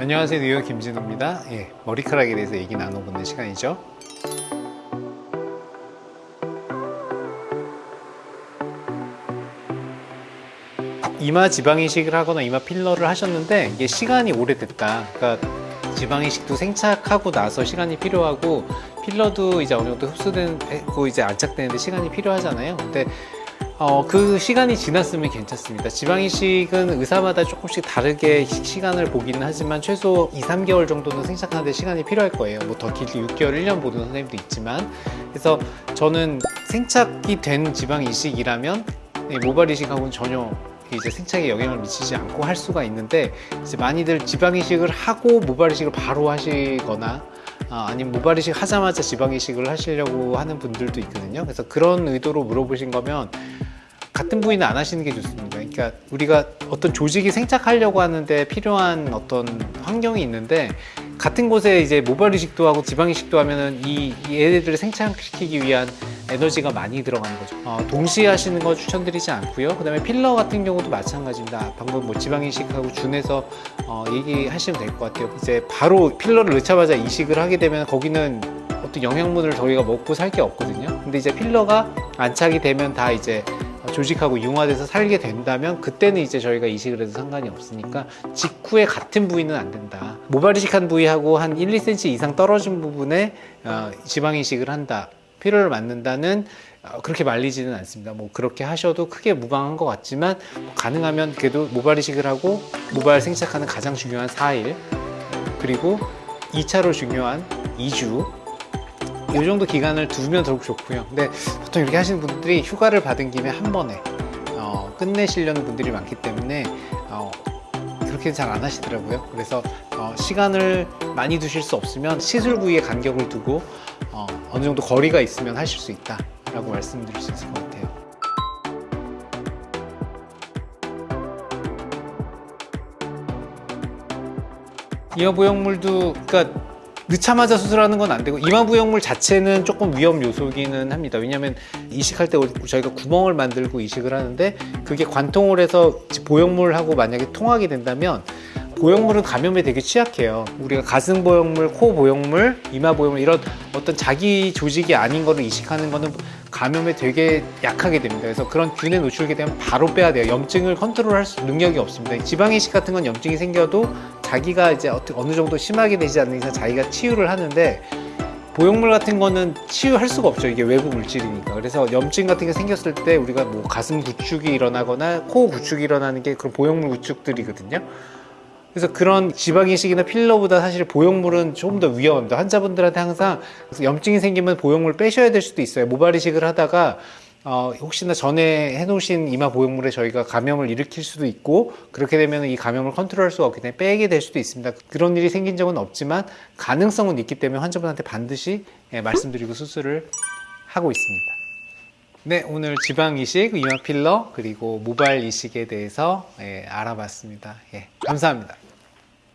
안녕하세요. 뉴욕 김진호입니다. 예, 머리카락에 대해서 얘기 나눠보는 시간이죠. 이마 지방 이식을 하거나 이마 필러를 하셨는데 이게 시간이 오래됐다. 그러니까 지방 이식도 생착하고 나서 시간이 필요하고 필러도 이제 어느 정도 흡수되고 이제 안착되는데 시간이 필요하잖아요. 근데 어, 그 시간이 지났으면 괜찮습니다. 지방이식은 의사마다 조금씩 다르게 시간을 보기는 하지만 최소 2, 3개월 정도는 생착하는데 시간이 필요할 거예요. 뭐 더 길게 6개월, 1년 보는 선생님도 있지만 그래서 저는 생착이 된 지방이식이라면 모발 이식하고는 전혀 이제 생착에 영향을 미치지 않고 할 수가 있는데 이제 많이들 지방이식을 하고 모발 이식을 바로 하시거나 아, 아니면 모발 이식 하자마자 지방 이식을 하시려고 하는 분들도 있거든요. 그래서 그런 의도로 물어보신 거면 같은 부위는 안 하시는 게 좋습니다. 그러니까 우리가 어떤 조직이 생착하려고 하는데 필요한 어떤 환경이 있는데 같은 곳에 이제 모발 이식도 하고 지방 이식도 하면은 이, 이 얘네들을 생착시키기 위한 에너지가 많이 들어가는 거죠. 어, 동시에 하시는 거 추천드리지 않고요. 그 다음에 필러 같은 경우도 마찬가지입니다. 방금 뭐 지방 이식하고 준해서 어, 얘기하시면 될 것 같아요. 이제 바로 필러를 넣자마자 이식을 하게 되면 거기는 어떤 영양분을 저희가 먹고 살 게 없거든요. 근데 이제 필러가 안착이 되면 다 이제 조직하고 융화돼서 살게 된다면 그때는 이제 저희가 이식을 해도 상관이 없으니까 직후에 같은 부위는 안 된다. 모발 이식한 부위하고 한 1, 2cm 이상 떨어진 부분에 어, 지방 이식을 한다. 필요를 맞는다는 어, 그렇게 말리지는 않습니다. 뭐 그렇게 하셔도 크게 무방한 것 같지만 뭐 가능하면 그래도 모발 이식을 하고 모발 생착하는 가장 중요한 4일 그리고 2차로 중요한 2주 이 정도 기간을 두면 더욱 좋고요. 근데 보통 이렇게 하시는 분들이 휴가를 받은 김에 한 번에 어, 끝내시려는 분들이 많기 때문에 어, 그렇게 잘 안 하시더라고요. 그래서 어, 시간을 많이 두실 수 없으면 시술 부위에 간격을 두고 어, 어느 정도 거리가 있으면 하실 수 있다 라고 말씀드릴 수 있을 것 같아요. 이어 보형물도 그러니까 넣자마자 수술하는 건 안 되고 이마 부형물 자체는 조금 위험 요소기는 합니다. 왜냐하면 이식할 때 저희가 구멍을 만들고 이식을 하는데 그게 관통을 해서 보형물하고 만약에 통하게 된다면 보형물은 감염에 되게 취약해요. 우리가 가슴 보형물, 코 보형물, 이마 보형물 이런 어떤 자기 조직이 아닌 거를 이식하는 거는 감염에 되게 약하게 됩니다. 그래서 그런 균에 노출게 되면 바로 빼야 돼요. 염증을 컨트롤할 수 능력이 없습니다. 지방 이식 같은 건 염증이 생겨도 자기가 이제 어느 정도 심하게 되지 않는 이상 자기가 치유를 하는데 보형물 같은 거는 치유할 수가 없죠. 이게 외부 물질이니까. 그래서 염증 같은 게 생겼을 때 우리가 뭐 가슴 구축이 일어나거나 코 구축이 일어나는 게 그런 보형물 구축들이거든요. 그래서 그런 지방이식이나 필러보다 사실 보형물은 조금 더 위험합니다. 환자분들한테 항상 염증이 생기면 보형물 빼셔야 될 수도 있어요. 모발 이식을 하다가 어, 혹시나 전에 해놓으신 이마 보형물에 저희가 감염을 일으킬 수도 있고 그렇게 되면 이 감염을 컨트롤할 수가 없기 때문에 빼게 될 수도 있습니다. 그런 일이 생긴 적은 없지만 가능성은 있기 때문에 환자분한테 반드시 예, 말씀드리고 수술을 하고 있습니다. 네 오늘 지방 이식, 이마 필러 그리고 모발 이식에 대해서 예, 알아봤습니다. 예, 감사합니다